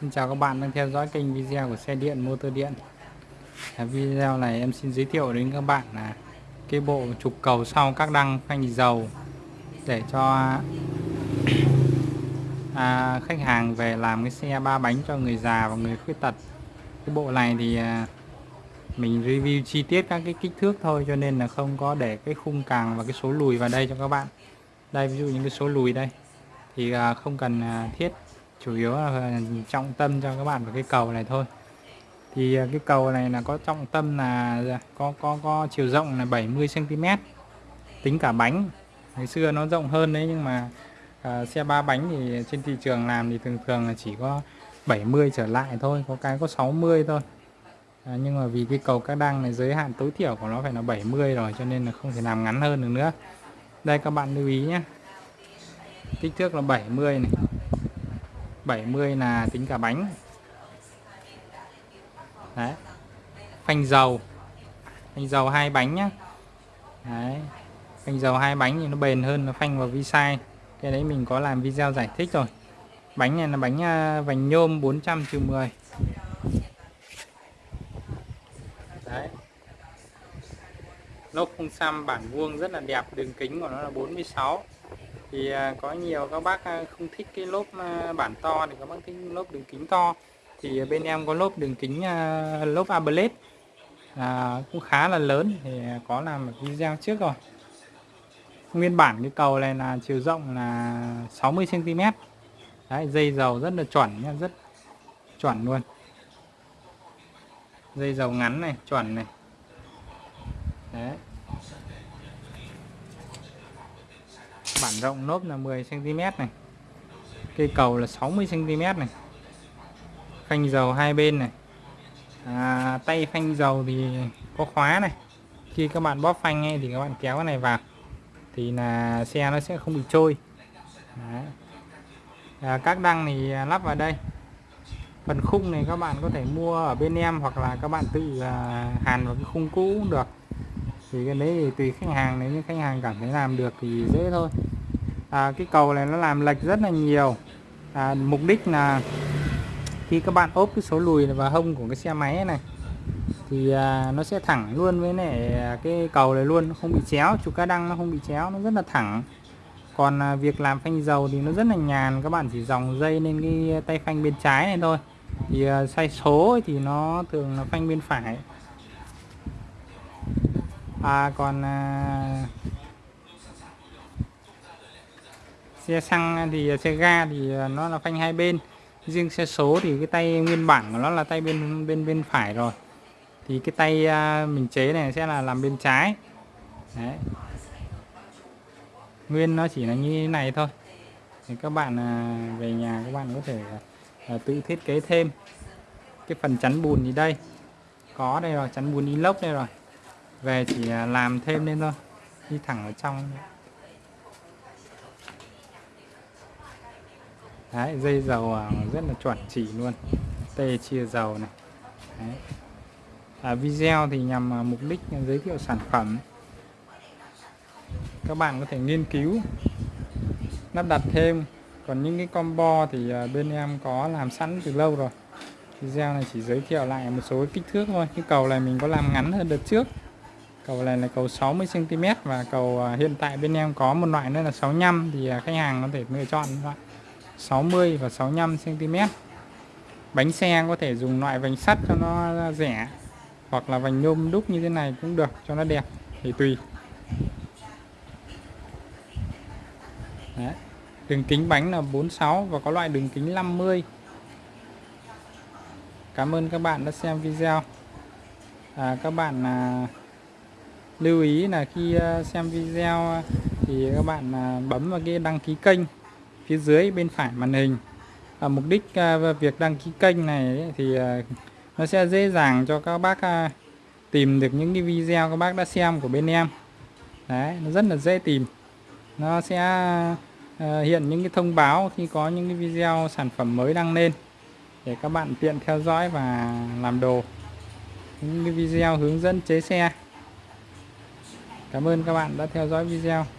Xin chào các bạn đang theo dõi kênh video của xe điện motor điện. À, Video này em xin giới thiệu đến các bạn là cái bộ trục cầu sau các đăng phanh dầu để cho à, khách hàng về làm cái xe ba bánh cho người già và người khuyết tật. Cái bộ này thì à, mình review chi tiết các cái kích thước thôi cho nên là không có để cái khung càng và cái số lùi vào đây cho các bạn. Đây ví dụ những cái số lùi đây. Thì à, không cần à, thiết chủ yếu là trọng tâm cho các bạn vào cái cầu này thôi. Thì à, cái cầu này là có trọng tâm là à, có có có chiều rộng là 70 cm tính cả bánh. Ngày xưa nó rộng hơn đấy nhưng mà à, xe ba bánh thì trên thị trường làm thì thường thường là chỉ có 70 trở lại thôi có cái có 60 thôi. À, nhưng mà vì cái cầu các đăng này giới hạn tối thiểu của nó phải là 70 rồi cho nên là không thể làm ngắn hơn được nữa. Đây các bạn lưu ý nhé. Kích thước là 70 này. 70 là tính cả bánh. Đấy. Phanh dầu. Phanh dầu hai bánh nhá. Đấy. Phanh dầu hai bánh thì nó bền hơn là phanh vào vi sai cái đấy mình có làm video giải thích rồi. Bánh này là bánh à, vành nhôm 400 10 đấy. Lốp không xăm, bản vuông rất là đẹp, đường kính của nó là 46 thì à, có nhiều các bác à, không thích cái lốp à, bản to thì các bác thích lốp đường kính to. Thì bên em có lốp đường kính lốp ablet à, cũng khá là lớn thì có làm một video trước rồi. Nguyên bản cái cầu này là chiều rộng là 60 cm đấy dây dầu rất là chuẩn nha rất chuẩn luôn. Dây dầu ngắn này chuẩn này. Đấy. Bản rộng nốt là 10 cm này. Cây cầu là 60 cm này. Phanh dầu hai bên này. À, tay phanh dầu thì có khóa này. Khi các bạn bóp phanh ấy, thì các bạn kéo cái này vào thì là xe nó sẽ không bị trôi. À, các đăng thì lắp vào đây. Phần khung này các bạn có thể mua ở bên em hoặc là các bạn tự à, hàn vào cái khung cũ cũng được. Thì cái đấy thì tùy khách hàng nếu như khách hàng cảm thấy làm được thì dễ thôi à, cái cầu này nó làm lệch rất là nhiều. À, mục đích là khi các bạn ốp cái số lùi vào hông của cái xe máy này thì à, nó sẽ thẳng luôn với này cái cầu này luôn nó không bị chéo trục cá đăng nó không bị chéo nó rất là thẳng. Còn à, việc làm phanh dầu thì nó rất là nhàn các bạn chỉ dòng dây lên cái tay phanh bên trái này thôi. Thì à, xoay số thì nó thường là phanh bên phải. À còn à, xe xăng thì, xe ga thì à, nó là phanh hai bên. Riêng xe số thì cái tay nguyên bản của nó là tay bên bên bên phải rồi. Thì cái tay à, mình chế này sẽ là làm bên trái. Đấy. nguyên nó chỉ là như thế này thôi. Thì các bạn à, về nhà các bạn có thể tự thiết kế thêm. Cái phần chắn bùn thì đây. Có đây rồi, chắn bùn inox đây rồi. Về chỉ làm thêm lên thôi. Đi thẳng ở trong. Đấy, dây dầu à, rất là chuẩn chỉ luôn. Tê chia dầu này. Đấy. À, video thì nhằm à, mục đích giới thiệu sản phẩm. Các bạn có thể nghiên cứu lắp đặt thêm. Còn những cái combo thì à, bên em có làm sẵn từ lâu rồi. Video này chỉ giới thiệu lại một số kích thước thôi. Cái cầu này mình có làm ngắn hơn đợt trước. Cầu này là cầu 60 cm và cầu hiện tại bên em có một loại nữa là 65 thì khách hàng có thể lựa chọn loại 60 và 65 cm bánh xe có thể dùng loại vành sắt cho nó rẻ hoặc là vành nhôm đúc như thế này cũng được cho nó đẹp thì tùy. Đấy. đường kính bánh là 46 và có loại đường kính 50 Cảm ơn các bạn đã xem video. À, các bạn à, lưu ý là khi à, xem video thì các bạn à, bấm vào cái đăng ký kênh phía dưới bên phải màn hình. À, mục đích à, việc đăng ký kênh này thì à, nó sẽ dễ dàng cho các bác à, tìm được những cái video các bác đã xem của bên em. Đấy nó rất là dễ tìm. Nó sẽ à, hiện những cái thông báo khi có những cái video sản phẩm mới đăng lên để các bạn tiện theo dõi và làm đồ. Những cái video hướng dẫn chế xe. Cảm ơn các bạn đã theo dõi video.